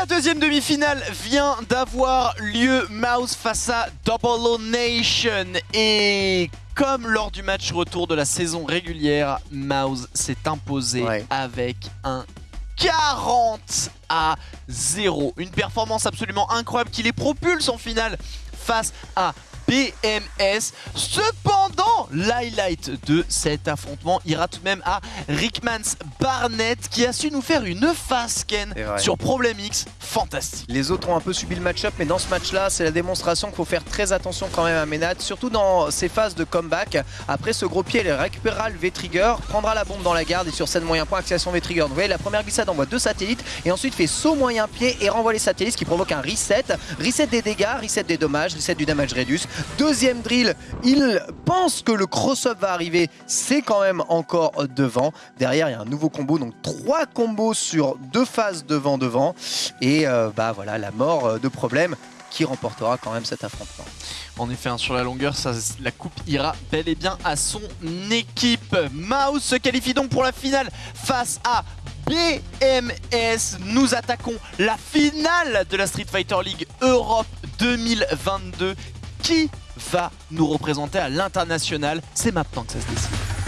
La deuxième demi-finale vient d'avoir lieu Mouse face à Double Nation et comme lors du match retour de la saison régulière, Mouse s'est imposé Ouais. avec un 40 à 0. Une performance absolument incroyable qui les propulse en finale face à BMS. Cependant, l'highlight de cet affrontement ira tout de même à Rickmans Barnett qui a su nous faire une C'est vrai. sur Problem X. Fantastique. Les autres ont un peu subi le match-up, mais dans ce match-là, c'est la démonstration qu'il faut faire très attention quand même à Ménat, surtout dans ses phases de comeback. Après ce gros pied, il récupérera le V-Trigger, prendra la bombe dans la garde et sur scène moyen point, accélération V-Trigger. Donc vous voyez, la première glissade envoie deux satellites et ensuite fait saut moyen pied et renvoie les satellites, ce qui provoque un reset. Reset des dégâts, reset des dommages, reset du damage reduce. Deuxième drill, il pense que le cross-up va arriver, c'est quand même encore devant. Derrière, il y a un nouveau combo, donc trois combos sur deux phases devant-devant. Et euh, bah voilà, la mort euh, de problème qui remportera quand même cet affrontement. En effet, hein, sur la longueur, ça- la coupe ira bel et bien à son équipe. Mouse se qualifie donc pour la finale face à BMS. Nous attaquons la finale de la Street Fighter League Europe 2022. Qui va nous représenter à l'international? C'est maintenant que ça se décide.